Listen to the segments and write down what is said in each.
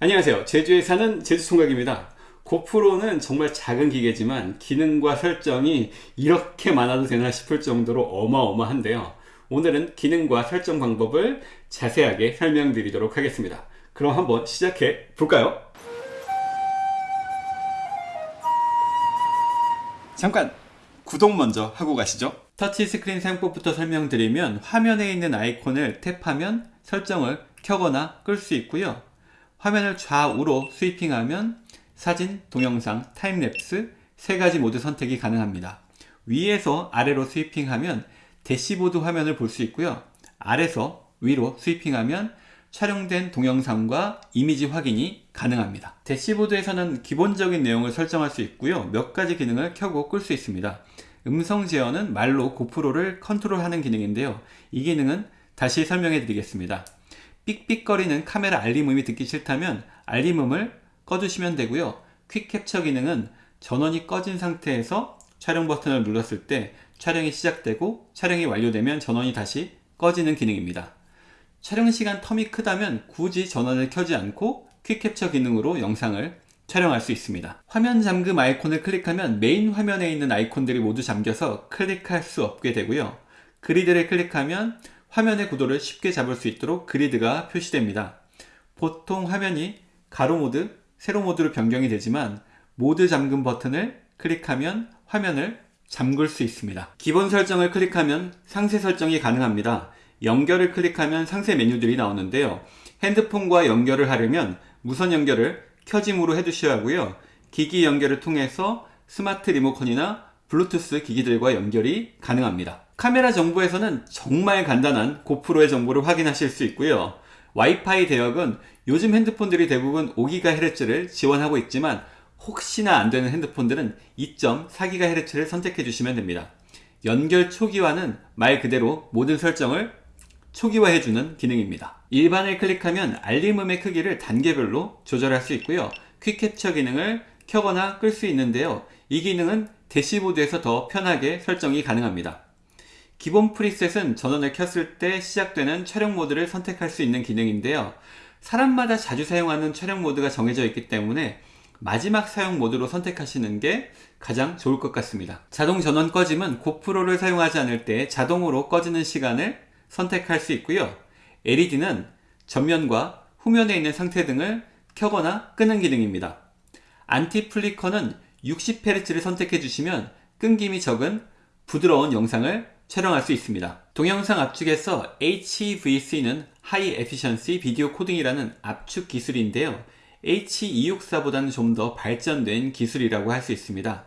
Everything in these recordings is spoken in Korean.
안녕하세요. 제주에 사는 제주총각입니다. 고프로는 정말 작은 기계지만 기능과 설정이 이렇게 많아도 되나 싶을 정도로 어마어마한데요. 오늘은 기능과 설정 방법을 자세하게 설명드리도록 하겠습니다. 그럼 한번 시작해 볼까요? 잠깐 구독 먼저 하고 가시죠. 터치스크린 사용법부터 설명드리면 화면에 있는 아이콘을 탭하면 설정을 켜거나 끌 수 있고요 화면을 좌우로 swiping하면 사진, 동영상, time lapse 세 가지 모드 선택이 가능합니다. 위에서 아래로 swiping하면 대시보드 화면을 볼 수 있고요. 아래서 위로 swiping하면 촬영된 동영상과 이미지 확인이 가능합니다. 대시보드에서는 기본적인 내용을 설정할 수 있고요. 몇 가지 기능을 켜고 끌 수 있습니다. 음성 제어는 말로 고프로를 컨트롤하는 기능인데요. 이 기능은 다시 설명해 드리겠습니다. 삑삑거리는 카메라 알림음이 듣기 싫다면 알림음을 꺼주시면 되고요. quick capture 기능은 전원이 꺼진 상태에서 촬영 버튼을 눌렀을 때 촬영이 시작되고 촬영이 완료되면 전원이 다시 꺼지는 기능입니다. 촬영 시간 term이 크다면 굳이 전원을 켜지 않고 quick capture 기능으로 영상을 촬영할 수 있습니다. 화면 잠금 아이콘을 클릭하면 메인 화면에 있는 아이콘들이 모두 잠겨서 클릭할 수 없게 되고요. 그리드를 클릭하면 화면의 구도를 쉽게 잡을 수 있도록 그리드가 표시됩니다. 보통 화면이 가로 모드, 세로 모드로 변경이 되지만 모드 잠금 버튼을 클릭하면 화면을 잠글 수 있습니다. 기본 설정을 클릭하면 상세 설정이 가능합니다. 연결을 클릭하면 상세 메뉴들이 나오는데요. 핸드폰과 연결을 하려면 무선 연결을 켜짐으로 해두셔야 하고요. 기기 연결을 통해서 스마트 리모컨이나 블루투스 기기들과 연결이 가능합니다. 카메라 정보에서는 정말 간단한 고프로의 정보를 확인하실 수 있고요. 와이파이 대역은 요즘 핸드폰들이 대부분 5GHz를 지원하고 있지만 혹시나 안되는 핸드폰들은 2.4GHz를 선택해 주시면 됩니다. 연결 초기화는 말 그대로 모든 설정을 초기화해주는 기능입니다. 일반을 클릭하면 알림음의 크기를 단계별로 조절할 수 있고요. quick capture 기능을 켜거나 끌 수 있는데요. 이 기능은 대시보드에서 더 편하게 설정이 가능합니다. 기본 preset은 전원을 켰을 때 시작되는 촬영 모드를 선택할 수 있는 기능인데요. 사람마다 자주 사용하는 촬영 모드가 정해져 있기 때문에 마지막 사용 모드로 선택하시는 게 가장 좋을 것 같습니다. 자동 전원 꺼짐은 고프로를 사용하지 않을 때 자동으로 꺼지는 시간을 선택할 수 있고요. LED는 전면과 후면에 있는 상태등을 켜거나 끄는 기능입니다. anti flicker는 60Hz를 선택해 주시면 끊김이 적은 부드러운 영상을 촬영할 수 있습니다. 동영상 압축에서 HEVC는 High Efficiency Video Coding이라는 압축 기술인데요. H264보다는 좀 더 발전된 기술이라고 할 수 있습니다.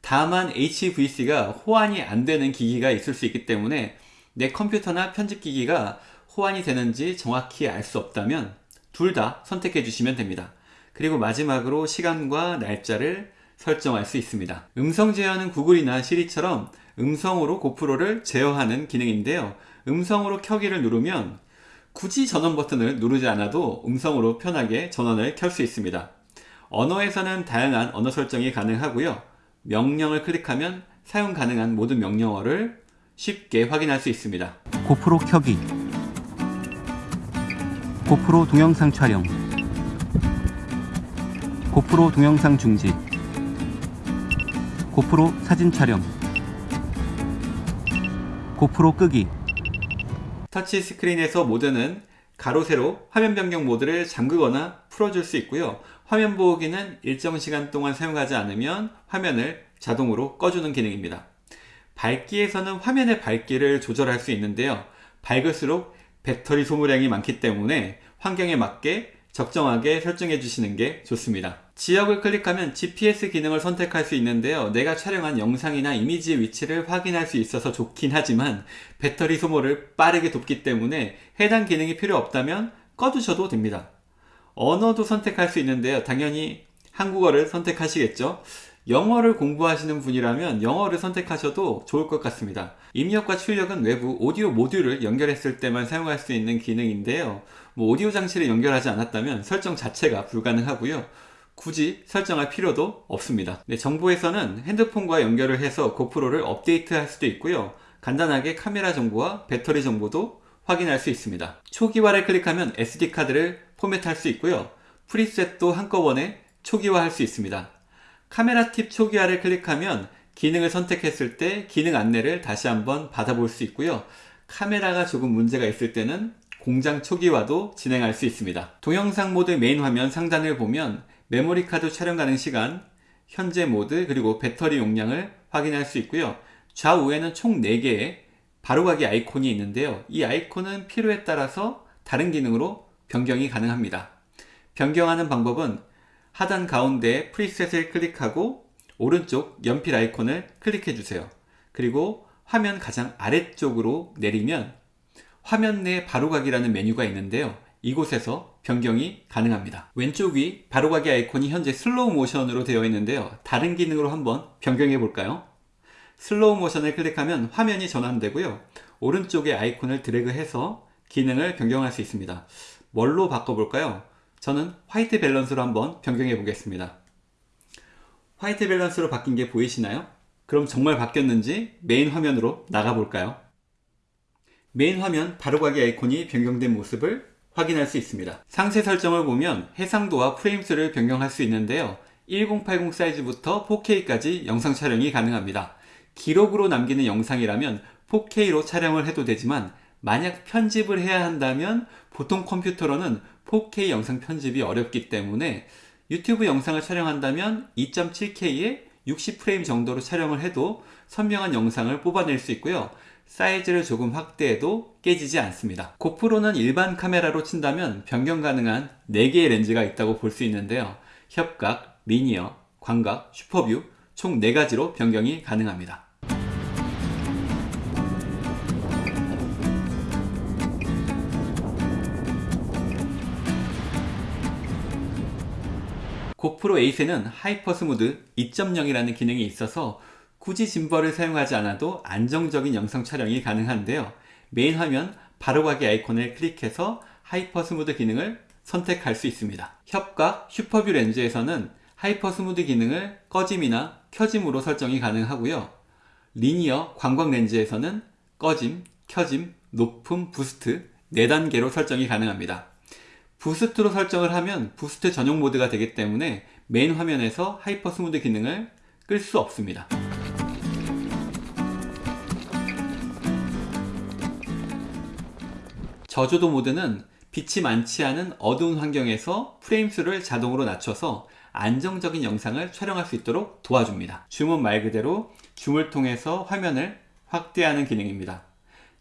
다만 HEVC가 호환이 안 되는 기기가 있을 수 있기 때문에 내 컴퓨터나 편집기기가 호환이 되는지 정확히 알 수 없다면 둘 다 선택해 주시면 됩니다. 그리고 마지막으로 시간과 날짜를 설정할 수 있습니다. 음성 제어는 구글이나 시리처럼 음성으로 고프로를 제어하는 기능인데요. 음성으로 켜기를 누르면 굳이 전원 버튼을 누르지 않아도 음성으로 편하게 전원을 켤 수 있습니다. 언어에서는 다양한 언어 설정이 가능하고요. 명령을 클릭하면 사용 가능한 모든 명령어를 쉽게 확인할 수 있습니다. 고프로 켜기 고프로 동영상 촬영 고프로 동영상 중지 고프로 사진 촬영 고프로 끄기. 터치 스크린에서 모드는 가로 세로 화면 변경 모드를 잠그거나 풀어줄 수 있고요. 화면 보호기는 일정 시간 동안 사용하지 않으면 화면을 자동으로 꺼주는 기능입니다. 밝기에서는 화면의 밝기를 조절할 수 있는데요. 밝을수록 배터리 소모량이 많기 때문에 환경에 맞게 적정하게 설정해 주시는 게 좋습니다 지역을 클릭하면 GPS 기능을 선택할 수 있는데요. 내가 촬영한 영상이나 이미지의 위치를 확인할 수 있어서 좋긴 하지만 배터리 소모를 빠르게 돕기 때문에 해당 기능이 필요 없다면 꺼두셔도 됩니다. 언어도 선택할 수 있는데요. 당연히 한국어를 선택하시겠죠? 영어를 공부하시는 분이라면 영어를 선택하셔도 좋을 것 같습니다. 입력과 출력은 외부 오디오 모듈을 연결했을 때만 사용할 수 있는 기능인데요. 뭐 오디오 장치를 연결하지 않았다면 설정 자체가 불가능하고요 굳이 설정할 필요도 없습니다 네, 정보에서는 핸드폰과 연결을 해서 고프로를 업데이트 할 수도 있고요 간단하게 카메라 정보와 배터리 정보도 확인할 수 있습니다 초기화를 클릭하면 SD카드를 포맷할 수 있고요 preset도 한꺼번에 초기화할 수 있습니다. 카메라 팁 초기화를 클릭하면 기능을 선택했을 때 기능 안내를 다시 한번 받아볼 수 있고요. 카메라가 조금 문제가 있을 때는 공장 초기화도 진행할 수 있습니다. 동영상 모드 메인 화면 상단을 보면 메모리 카드 촬영 가능 시간, 현재 모드, 그리고 배터리 용량을 확인할 수 있고요. 좌우에는 총 4개의 바로가기 아이콘이 있는데요. 이 아이콘은 필요에 따라서 다른 기능으로 변경이 가능합니다. 변경하는 방법은 하단 가운데 preset을 클릭하고 오른쪽 연필 아이콘을 클릭해 주세요. 그리고 화면 가장 아래쪽으로 내리면 화면 내 바로가기라는 메뉴가 있는데요. 이곳에서 변경이 가능합니다. 왼쪽 위 바로가기 아이콘이 현재 슬로우 모션으로 되어 있는데요. 다른 기능으로 한번 변경해 볼까요? 슬로우 모션을 클릭하면 화면이 전환되고요. 오른쪽에 아이콘을 드래그해서 기능을 변경할 수 있습니다. 뭘로 바꿔볼까요? 저는 white balance로 한번 변경해 보겠습니다. white balance로 바뀐 게 보이시나요? 그럼 정말 바뀌었는지 메인 화면으로 나가볼까요? 메인 화면 바로가기 아이콘이 변경된 모습을 확인할 수 있습니다. 상세 설정을 보면 해상도와 프레임수를 변경할 수 있는데요. 1080 사이즈부터 4K까지 영상 촬영이 가능합니다. 기록으로 남기는 영상이라면 4K로 촬영을 해도 되지만 만약 편집을 해야 한다면 보통 컴퓨터로는 4K 영상 편집이 어렵기 때문에 유튜브 영상을 촬영한다면 2.7K에 60프레임 정도로 촬영을 해도 선명한 영상을 뽑아낼 수 있고요. 사이즈를 조금 확대해도 깨지지 않습니다. 고프로는 일반 카메라로 친다면 변경 가능한 4개의 렌즈가 있다고 볼 수 있는데요. 협각, 리니어, 광각, 슈퍼뷰 총 4가지로 변경이 가능합니다. 고프로 8에는 HyperSmooth 2.0이라는 기능이 있어서 굳이 gimbal을 사용하지 않아도 안정적인 영상 촬영이 가능한데요. 메인 화면 바로가기 아이콘을 클릭해서 HyperSmooth 기능을 선택할 수 있습니다. 협각 SuperView 렌즈에서는 HyperSmooth 기능을 꺼짐이나 켜짐으로 설정이 가능하고요. linear 광각 렌즈에서는 꺼짐, 켜짐, 높음, boost 4단계로 설정이 가능합니다. boost로 설정을 하면 boost 전용 모드가 되기 때문에 메인 화면에서 HyperSmooth 기능을 끌 수 없습니다. 저조도 모드는 빛이 많지 않은 어두운 환경에서 프레임 수를 자동으로 낮춰서 안정적인 영상을 촬영할 수 있도록 도와줍니다. 줌은 말 그대로 줌을 통해서 화면을 확대하는 기능입니다.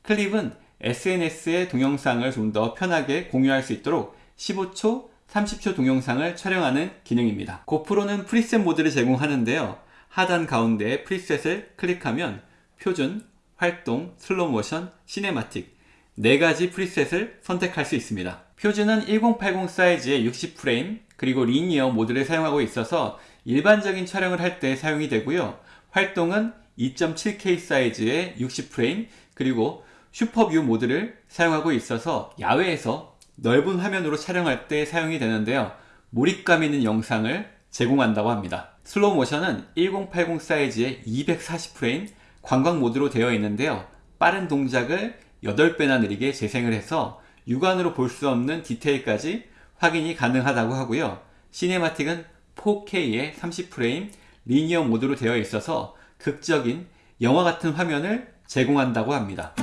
클립은 SNS에 동영상을 좀 더 편하게 공유할 수 있도록 15초, 30초 동영상을 촬영하는 기능입니다. 고프로는 preset 모드를 제공하는데요. 하단 가운데 preset을 클릭하면 표준, 활동, 슬로우 모션, cinematic 4가지 preset을 선택할 수 있습니다. 표준은 1080 사이즈의 60프레임 그리고 linear 모드를 사용하고 있어서 일반적인 촬영을 할 때 사용이 되고요. 활동은 2.7K 사이즈의 60프레임 그리고 SuperView 모드를 사용하고 있어서 야외에서 넓은 화면으로 촬영할 때 사용이 되는데요. 몰입감 있는 영상을 제공한다고 합니다. 슬로우 모션은 1080 사이즈의 240프레임 관광 모드로 되어 있는데요. 빠른 동작을 8배나 느리게 재생을 해서 육안으로 볼 수 없는 디테일까지 확인이 가능하다고 하고요. 시네마틱은 4K의 30프레임 리니어 모드로 되어 있어서 극적인 영화 같은 화면을 제공한다고 합니다.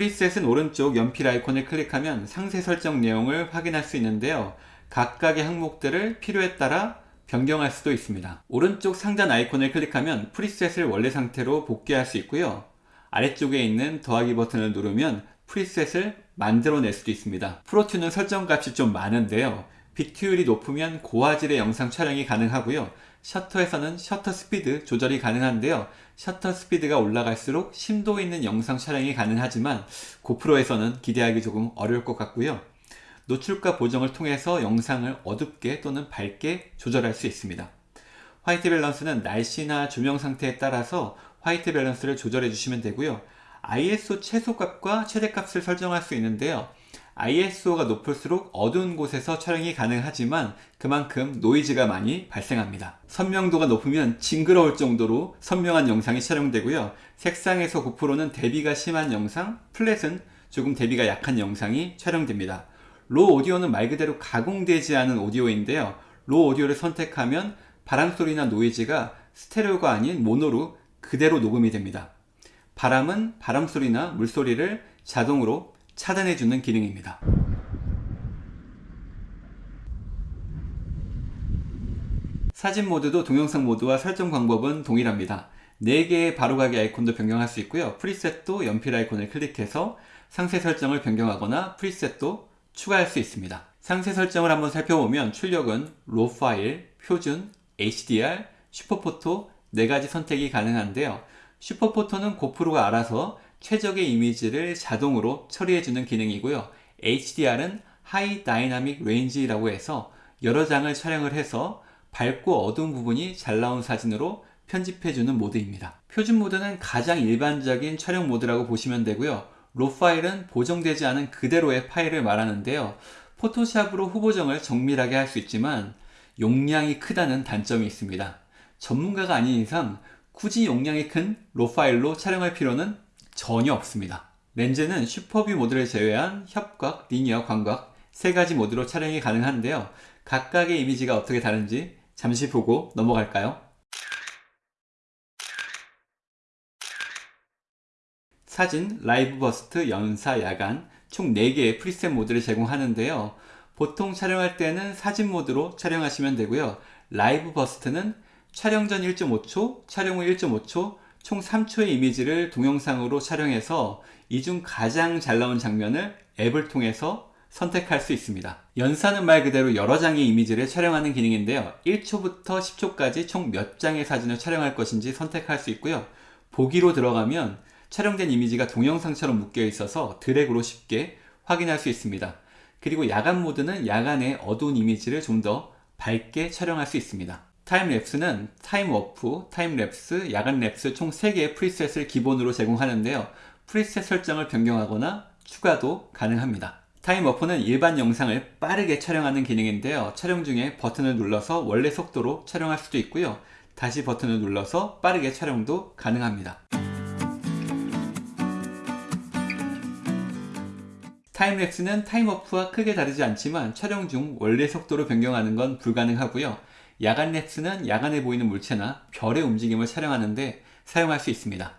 preset은 오른쪽 연필 아이콘을 클릭하면 상세 설정 내용을 확인할 수 있는데요. 각각의 항목들을 필요에 따라 변경할 수도 있습니다. 오른쪽 상단 아이콘을 클릭하면 preset을 원래 상태로 복귀할 수 있고요. 아래쪽에 있는 더하기 버튼을 누르면 preset을 만들어낼 수도 있습니다. Protune은 설정값이 좀 많은데요. 비트율이 높으면 고화질의 영상 촬영이 가능하고요. 셔터에서는 셔터 스피드 조절이 가능한데요. 셔터 스피드가 올라갈수록 심도 있는 영상 촬영이 가능하지만 고프로에서는 기대하기 조금 어려울 것 같고요. 노출값 보정을 통해서 영상을 어둡게 또는 밝게 조절할 수 있습니다. white balance는 날씨나 조명 상태에 따라서 white balance를 조절해 주시면 되고요. ISO 최소값과 최대값을 설정할 수 있는데요. ISO가 높을수록 어두운 곳에서 촬영이 가능하지만 그만큼 노이즈가 많이 발생합니다. 선명도가 높으면 징그러울 정도로 선명한 영상이 촬영되고요. 색상에서 고프로는 대비가 심한 영상, flat은 조금 대비가 약한 영상이 촬영됩니다. 로 오디오는 말 그대로 가공되지 않은 오디오인데요. 로 오디오를 선택하면 바람소리나 노이즈가 스테레오가 아닌 모노로 그대로 녹음이 됩니다. 바람은 바람소리나 물소리를 자동으로 차단해주는 기능입니다. 사진 모드도 동영상 모드와 설정 방법은 동일합니다. 4개의 바로가기 아이콘도 변경할 수 있고요. preset도 연필 아이콘을 클릭해서 상세 설정을 변경하거나 preset도 추가할 수 있습니다. 상세 설정을 한번 살펴보면 출력은 RAW 파일, 표준, HDR, SuperPhoto 4가지 선택이 가능한데요. SuperPhoto는 고프로가 알아서 최적의 이미지를 자동으로 처리해주는 기능이고요. HDR은 high dynamic range라고 해서 여러 장을 촬영을 해서 밝고 어두운 부분이 잘 나온 사진으로 편집해주는 모드입니다. 표준 모드는 가장 일반적인 촬영 모드라고 보시면 되고요. RAW 파일은 보정되지 않은 그대로의 파일을 말하는데요. 포토샵으로 후보정을 정밀하게 할 수 있지만 용량이 크다는 단점이 있습니다. 전문가가 아닌 이상 굳이 용량이 큰 RAW 파일로 촬영할 필요는 전혀 없습니다. 렌즈는 SuperView 모드를 제외한 협각, linear, 광각 세 가지 모드로 촬영이 가능한데요. 각각의 이미지가 어떻게 다른지 잠시 보고 넘어갈까요? 사진, live burst, 연사, 야간 총 4개의 preset 모드를 제공하는데요. 보통 촬영할 때는 사진 모드로 촬영하시면 되고요. live burst는 촬영 전 1.5초, 촬영 후 1.5초, 총 3초의 이미지를 동영상으로 촬영해서 이 중 가장 잘 나온 장면을 앱을 통해서 선택할 수 있습니다. 연사는 말 그대로 여러 장의 이미지를 촬영하는 기능인데요. 1초부터 10초까지 총 몇 장의 사진을 촬영할 것인지 선택할 수 있고요. 보기로 들어가면 촬영된 이미지가 동영상처럼 묶여 있어서 드래그로 쉽게 확인할 수 있습니다. 그리고 야간 모드는 야간의 어두운 이미지를 좀 더 밝게 촬영할 수 있습니다. 타임랩스는 타임워프, 타임랩스, 야간 랩스 총 3개의 preset을 기본으로 제공하는데요. preset 설정을 변경하거나 추가도 가능합니다. time warp는 일반 영상을 빠르게 촬영하는 기능인데요. 촬영 중에 버튼을 눌러서 원래 속도로 촬영할 수도 있고요. 다시 버튼을 눌러서 빠르게 촬영도 가능합니다. 타임랩스는 타임워프와 크게 다르지 않지만 촬영 중 원래 속도로 변경하는 건 불가능하고요. 야간 랩스는 야간에 보이는 물체나 별의 움직임을 촬영하는데 사용할 수 있습니다.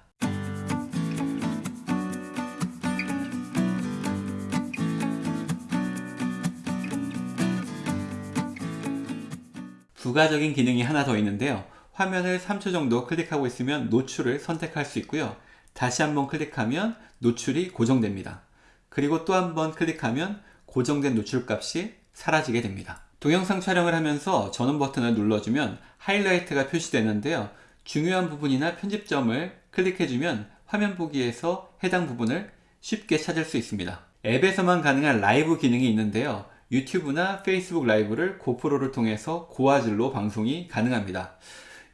부가적인 기능이 하나 더 있는데요. 화면을 3초 정도 클릭하고 있으면 노출을 선택할 수 있고요. 다시 한번 클릭하면 노출이 고정됩니다. 그리고 또 한 번 클릭하면 고정된 노출 값이 사라지게 됩니다. 동영상 촬영을 하면서 전원 버튼을 눌러주면 하이라이트가 표시되는데요. 중요한 부분이나 편집점을 클릭해주면 화면 보기에서 해당 부분을 쉽게 찾을 수 있습니다. 앱에서만 가능한 라이브 기능이 있는데요. 유튜브나 페이스북 라이브를 고프로를 통해서 고화질로 방송이 가능합니다.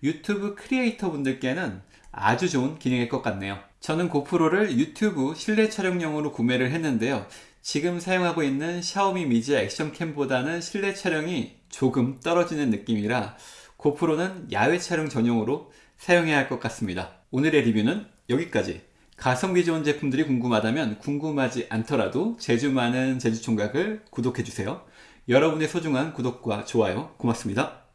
유튜브 크리에이터 분들께는 아주 좋은 기능일 것 같네요. 저는 고프로를 유튜브 실내 촬영용으로 구매를 했는데요. 지금 사용하고 있는 샤오미 미지아 액션캠보다는 실내 촬영이 조금 떨어지는 느낌이라 고프로는 야외 촬영 전용으로 사용해야 할 것 같습니다. 오늘의 리뷰는 여기까지. 가성비 좋은 제품들이 궁금하다면 궁금하지 않더라도 재주 많은 제주총각을 구독해주세요. 여러분의 소중한 구독과 좋아요 고맙습니다.